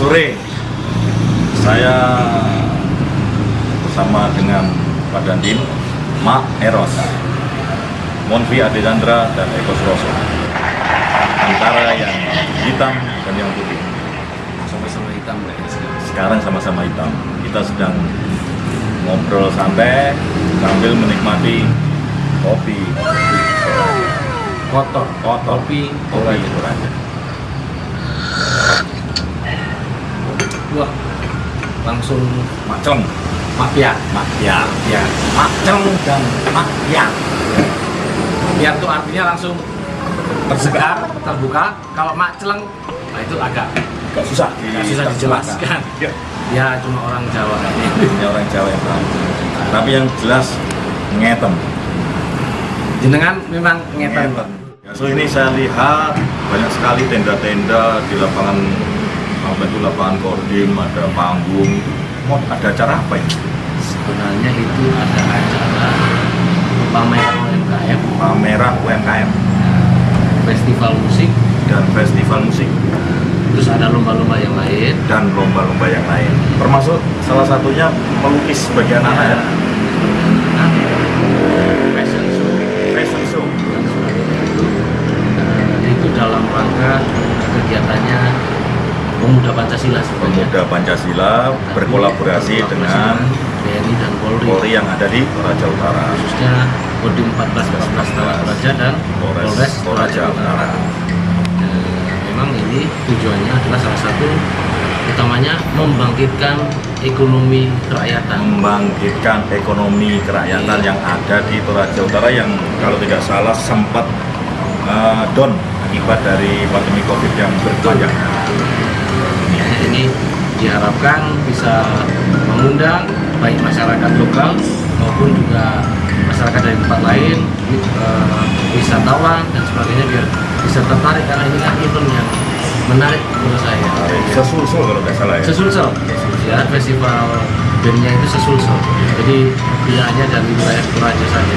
sore saya bersama dengan Pak Dandim, Mak Eros, Monvi Aditandra dan Eko Suroso. Antara yang hitam dan yang putih. sama-sama hitam sekarang. Sama-sama hitam. Kita sedang ngobrol santai sambil menikmati kopi. kotor Kotor. kopi Kopi kopi Toraja. Wah langsung Macem, mafia makya, ya macem dan makya. biar tuh artinya langsung tersegar terbuka kalau mak celeng nah itu agak Gak susah, Gak susah dijelaskan. Ya. ya cuma orang Jawa Ini orang Jawa yang tahu. Tapi yang jelas ngetem. jenengan memang ngeten Ya, so ini saya lihat banyak sekali tenda-tenda di lapangan apa itu lapangan kodim, ada panggung. Mau ada acara apa ini? sebenarnya itu ada acara pameran UMKM Pameran UMKM festival musik dan festival musik terus ada lomba-lomba yang lain dan lomba-lomba yang lain. Termasuk salah satunya melukis anak ya. Nah, fashion show Fashion show. dan sebagainya itu eh, itu dalam rangka kegiatannya pemuda Pancasila sebenarnya Pemuda Pancasila berkolaborasi dengan BNI dan Polri, Polri yang ada di Toraja Utara. khususnya Kodim 14 14 Toraja dan Polres Polres Toraja Utara. Eh, memang ini tujuannya adalah salah satu utamanya membangkitkan ekonomi kerakyatan membangkitkan ekonomi kerakyatan Iya. yang ada di Toraja Utara yang kalau tidak salah sempat eh, down akibat dari pandemi Covid yang berpanjang. Ya, ini diharapkan bisa mengundang baik masyarakat lokal maupun juga masyarakat dari tempat lain, eh, wisatawan dan sebagainya biar bisa tertarik karena ini kan event yang menarik menurut saya. Sesulsul kalau tidak salah ya. Sesulsel, ya festival bandnya itu sesulsel. Jadi tidak hanya dari wilayah Toraja saja.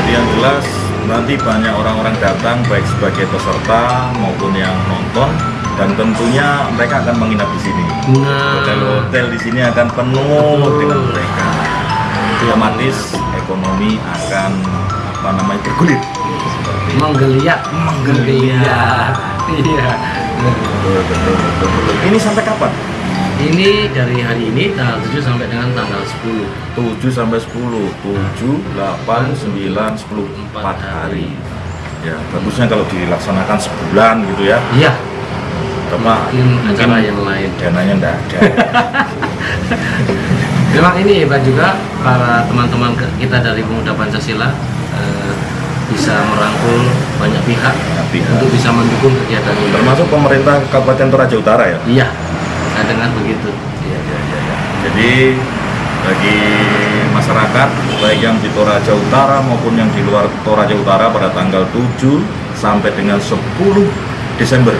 Jadi yang jelas nanti banyak orang-orang datang baik sebagai peserta maupun yang nonton dan tentunya mereka akan menginap di sini. Nah, Hotel-hotel di sini akan penuh dengan mereka. Otomatis ekonomi akan apa namanya bergulir. menggeliat, menggeliat. Iya. Betul, betul, betul, betul. Ini sampai kapan? Ini dari hari ini tanggal 7 sampai dengan tanggal 10 7 sampai 10 7, 8, 9, 10 4 hari ya bagusnya kalau dilaksanakan sebulan gitu ya Iya, cuma mungkin acara yang lain. dananya enggak ada. Memang ini hebat juga para teman-teman kita dari Pemuda Pancasila eh, bisa merangkul banyak pihak Banyak pihak. untuk bisa mendukung kegiatan ini. Termasuk pemerintah Kabupaten Toraja Utara ya? Iya, saya dengar begitu. Iya, iya, iya, iya. jadi bagi masyarakat baik yang di Toraja Utara maupun yang di luar Toraja Utara pada tanggal 7 sampai dengan 10 Desember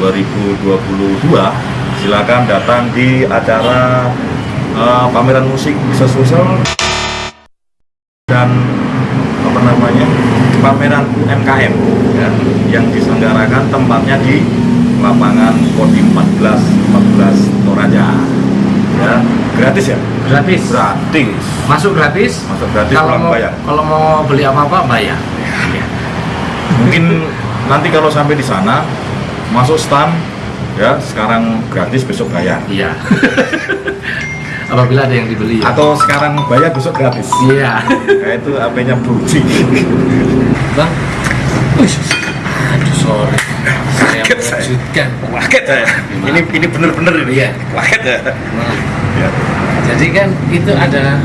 2022 silakan datang di acara eh, pameran musik sesusul dan apa namanya pameran UMKM ya, yang diselenggarakan tempatnya di lapangan Kodim 14 14 Toraja. Ya gratis ya? Gratis. Gratis. Masuk gratis? Masuk gratis Kalau mau, bayar. kalau mau beli apa-apa bayar. Mungkin nanti kalau sampai di sana masuk stand ya sekarang gratis besok bayar. Iya. Apabila ada yang dibeli ya. Atau sekarang bayar besok gratis. Iya. Kayak itu HP-nya Broji Bang. Aduh sorry. Saya mengejutkan kaget saya. Ini ini bener-bener ini. Iya. kaget ya. Nah, ya Jadi kan itu ada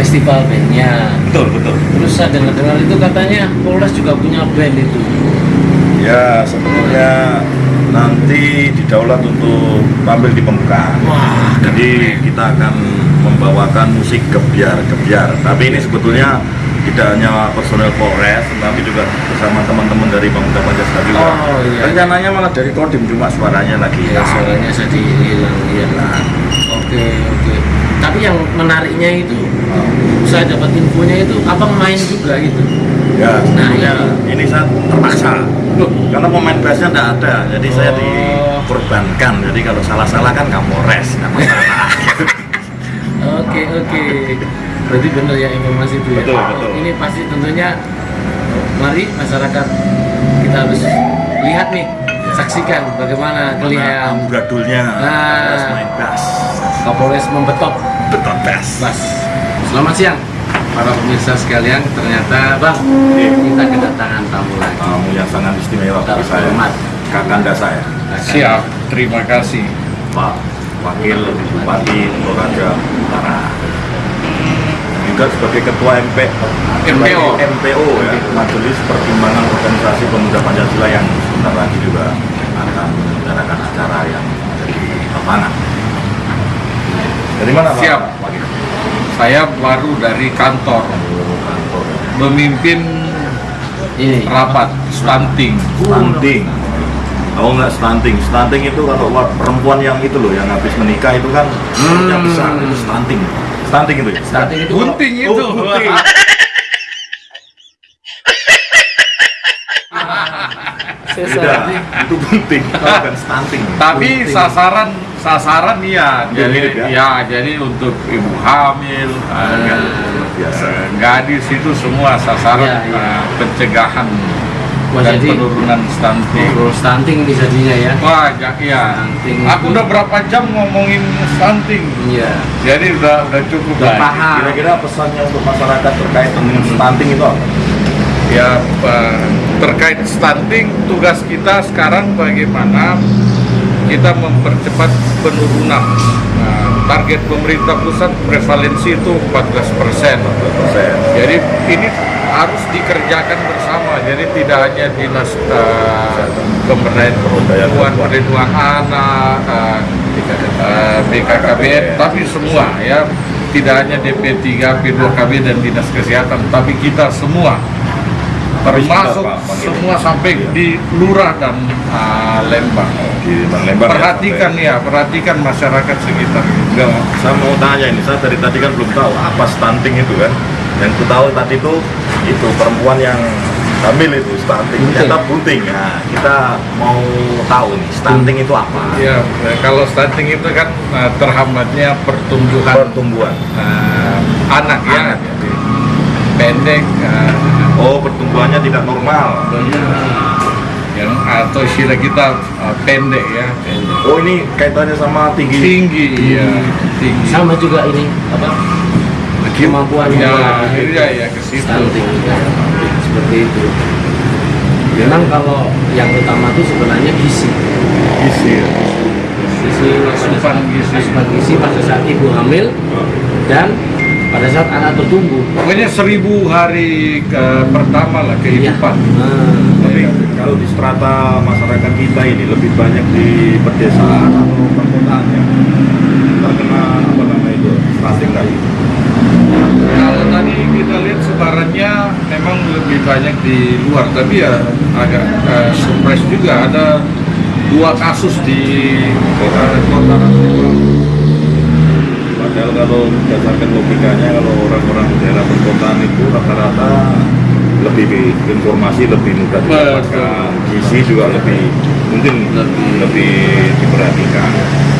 festival bandnya. Betul betul. Terus saya dengar-dengar itu katanya Polres juga punya band itu. Ya sebenarnya nanti didaulat untuk tampil di pembukaan. Wah jadi kita akan membawakan musik gebiar-gebiar tapi ini sebetulnya tidak hanya personel Polres tapi juga bersama teman-teman dari Pemuda Pancasila. Oh, iya. rencananya malah dari Kodim cuma suaranya lagi. Ya suaranya jadi hilang iya. Nah, Oke oke. Tapi yang menariknya itu Saya dapat infonya itu Abang main juga gitu ya sebenarnya ini saya terpaksa Loh karena pemain bassnya tidak ada jadi saya Oh. korbankan. Jadi kalau salah-salah kan Kapolres, nggak masalah. Oke oke. Berarti benar ya informasi itu ya. Betul, betul. Ini pasti tentunya mari masyarakat kita harus lihat nih, saksikan bagaimana kelihayan amburadulnya Nah. Kapolres main bass. Kapolres membetot Betul bass. Bas. Selamat siang para pemirsa sekalian. Ternyata Bang, Iya. kita kedatangan tamu lagi. Tamu yang sangat istimewa bagi saya. Kakanda saya, Siap, terima kasih. Pak Wakil Bupati Toraja Utara. Juga sebagai Ketua MP, MPO. MPO ya, Majelis Pertimbangan Organisasi Pemuda Pancasila yang sebentar lagi juga akan menyelenggarakan acara yang ada di lapangan. Dari mana Pak? Siap. Saya baru dari kantor memimpin Ini. rapat stunting. Stunting. Oh nggak stunting. Stunting itu kalau perempuan yang itu loh, yang habis menikah itu kan Hmm. besar itu stunting. Stunting itu ya. Stunting itu Gunting Oh, itu. gunting. Beda, itu gunting, bukan stunting. Tapi Gunting. sasaran sasaran iya. Jadi mirip ya? ya, jadi untuk ibu hamil, Luar biasa. eh, gadis itu semua sasaran iya. eh, pencegahan Wah, dan jadi- penurunan stunting. Ngobrol stunting nih jadinya ya. Wah, ya, iya. Stunting Aku itu- udah berapa jam ngomongin stunting. Iya. Jadi udah udah cukup Udah lah. Kira-kira pesannya untuk masyarakat terkait dengan stunting itu apa? Ya terkait stunting tugas kita sekarang bagaimana kita mempercepat penurunan. Nah, target pemerintah pusat prevalensi itu 14 persen. Jadi ini harus dikerjakan bersama. Jadi tidak hanya dinas eh, pemberdayaan perempuan, perlindungan anak, eh, BKKBN, tapi semua ya tidak hanya DP3, P2KB dan dinas kesehatan, tapi kita semua termasuk semua sampai Iya. di lurah dan ah, Lembang. Di Lembang ya, Perhatikan ya, perhatikan masyarakat sekitar. Enggak, saya mau tanya ini, saya dari tadi kan belum tahu apa stunting itu kan. Yang ku tahu tadi itu itu perempuan yang hamil itu stunting, ternyata bunting. Nah, kita mau tahu nih stunting itu apa? Ya, kalau stunting itu kan eh, terhambatnya pertumbuhan Pertumbuhan. eh, anak ya, Anak, ya. Jadi, pendek eh, Oh, pertumbuhannya tidak normal. yang atau istilah kita eh, pendek ya, pendek. Oh, ini kaitannya sama tinggi. tinggi ya, tinggi. Sama juga ini apa? Kemampuan Ya, iya ya ke situ. stunting ya. seperti itu. Memang kalau yang utama itu sebenarnya gizi. Gizi. ya. Gizi Asupan gizi. asupan gizi pada saat ibu hamil dan pada saat anak bertumbuh. Pokoknya seribu hari ke pertama lah kehidupan. Iya. Nah, Tapi kalau di strata masyarakat kita ini lebih banyak di pedesaan atau perkotaan ya terkena apa namanya itu stunting tadi. Kalau tadi kita lihat sebarannya memang lebih banyak di luar, tapi ya agak eh, surprise juga ada dua kasus di kota kota. Padahal kalau berdasarkan logikanya kalau orang-orang daerah perkotaan itu rata-rata lebih informasi lebih mudah didapatkan, gizi juga lebih mungkin Lebih. lebih diperhatikan.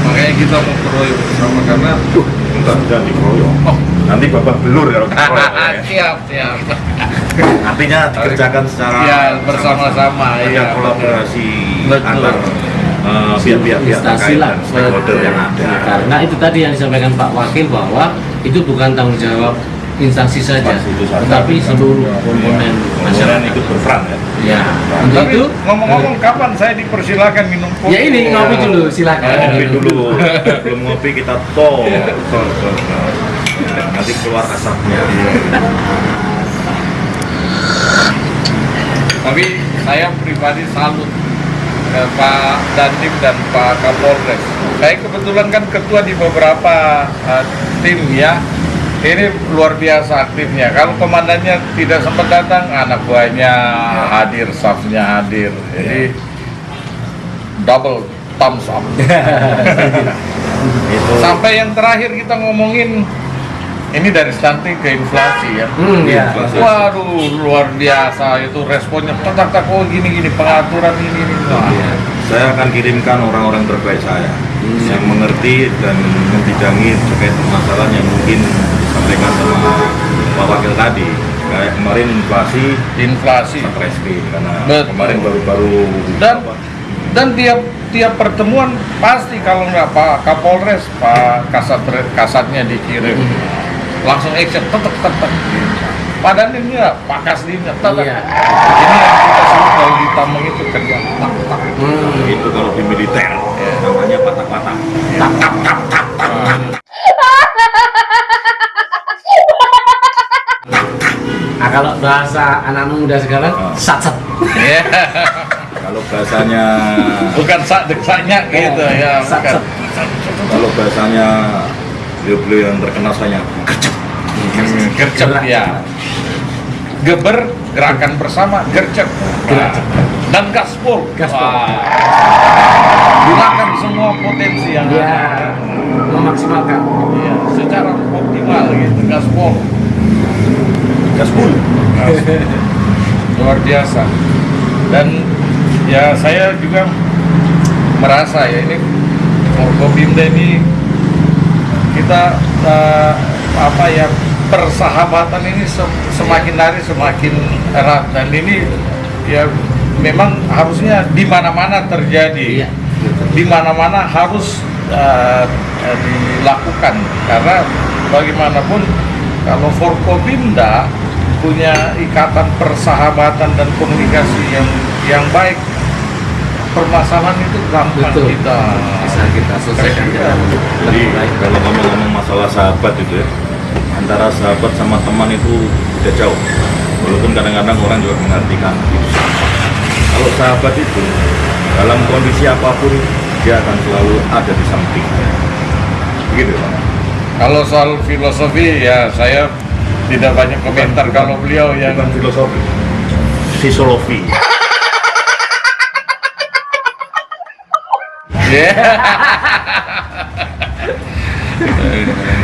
Makanya kita mau keroyok bersama karena Tuh, enggak bisa dikeroyok. oh Nanti babak belur kalau dikeroyok. ya. siap siap Artinya dikerjakan secara ya bersama-sama ya kolaborasi Betul. antar pihak-pihak instansi terkait lah. dan stakeholder yang ada. Karena itu tadi yang disampaikan Pak Wakil bahwa itu bukan tanggung jawab instansi saja, Instansi tetapi seluruh komponen Komponen masyarakat. ikut berperan ya. Ya, untuk tapi itu ngomong-ngomong kapan saya dipersilakan minum kopi ya ini ngopi dulu silakan. Ngopi dulu, belum ngopi kita tol. Tol, tol, tol. Ya, nanti keluar asapnya. Tapi saya pribadi salut ke Pak Dandim dan Pak Kapolres. Saya kebetulan kan ketua di beberapa uh, tim ya. Ini luar biasa aktifnya. Kalau komandannya tidak sempat datang, anak buahnya hadir, staffnya hadir. Jadi double thumbs up. Sampai yang terakhir kita ngomongin ini dari stunting ke inflasi ya. Hmm, ya. Inflasi. Waduh, luar biasa itu responnya. Tak tak oh gini gini pengaturan ini ini. Wah, Iya. saya akan kirimkan orang-orang terbaik saya Hmm. yang mengerti dan membidangi terkait permasalahan yang mungkin disampaikan sama Pak Wakil tadi. Kayak kemarin inflasi inflasi Satreskrim karena Betul. kemarin baru-baru dan dan tiap tiap pertemuan pasti kalau nggak Pak Kapolres Pak Kasat Kasatnya dikirim langsung action tetek tetek padahal ini ya Pak Kasdinnya tetek Iya. ini yang kita sebut kalau di Tameng itu kerja tak tak Hmm. itu kalau di militer namanya patah-patah. Tak, tak, tak, tak. Nah, kalau bahasa anak muda sekarang, Ah. sat sat. Iya. Kalau bahasanya bukan sak deksanya gitu ya Sat, bukan sat. kalau bahasanya beliau-beliau yang terkenal saya gercep. Hmm, gercep Gerak. ya. Geber gerakan bersama gercep. Dan gaspol Gaspol. Gunakan semua potensi yang Dia ada. Memaksimalkan. Iya, secara optimal gitu gaspol Gaspul. luar biasa. Dan ya saya juga merasa ya ini Forkopimda ini kita eh, apa ya persahabatan ini sem- semakin hari semakin erat. Dan ini ya memang harusnya di mana-mana terjadi. Iya. di mana-mana harus eh, dilakukan. Karena bagaimanapun kalau Forkopimda punya ikatan persahabatan dan komunikasi yang yang baik permasalahan itu gampang Betul. kita Bisa kita selesaikan dengan Jadi kalau ngomong-ngomong masalah sahabat itu ya, antara sahabat sama teman itu udah jauh. Walaupun kadang-kadang orang juga mengartikan itu. Kalau sahabat itu dalam kondisi apa pun dia akan selalu ada di samping. Begitu Pak. kalau soal filosofi ya saya tidak banyak komentar Bukan- kalau beliau yang Bukan filosofi, fisiologi.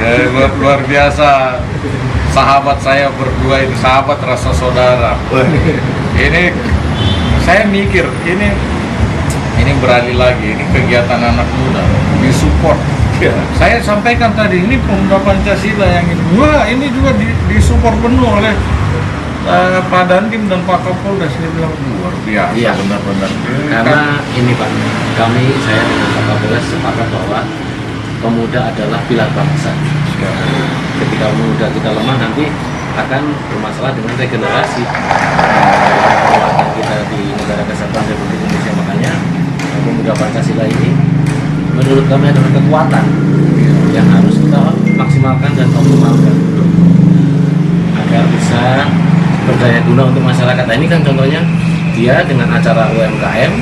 Eh, luar, biasa. Sahabat saya berdua ini sahabat rasa saudara. Ini saya mikir ini ini beralih lagi. Ini kegiatan anak muda. Disupport ya. saya sampaikan tadi ini pemuda Pancasila yang ini. Wah ini juga di, disupport penuh oleh eh, Pak Dandim dan Pak Kapolres dia bilang luar biasa Iya. benar-benar. Karena ini Pak, kami saya dengan Pak Kapolres sepakat bahwa pemuda adalah pilar bangsa. Ketika pemuda kita lemah nanti akan bermasalah dengan regenerasi. Kekuatan kita di negara kesatuan Republik Indonesia. Makanya pemuda Pancasila ini menurut kami adalah kekuatan yang harus kita maksimalkan dan optimalkan. Agar bisa berdaya guna untuk masyarakat. Nah, ini kan contohnya dia dengan acara UMKM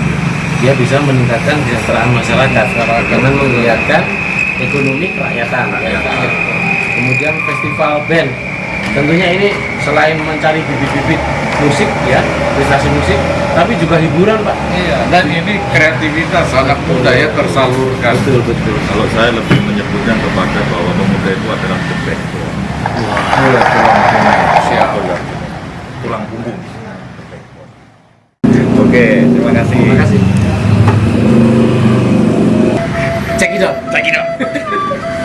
dia bisa meningkatkan kesejahteraan masyarakat dengan menggiatkan ekonomi kerakyatan. UMKM. Kemudian festival band tentunya ini selain mencari bibit-bibit musik ya prestasi musik tapi juga hiburan pak iya dan ini kreativitas anak muda ya tersalurkan betul betul Kalau saya lebih menyebutnya kepada bahwa pemuda itu adalah the backbone. Iya, tulang punggung. Siap. Punggung. Oke, terima kasih. terima kasih cek it out Check it out.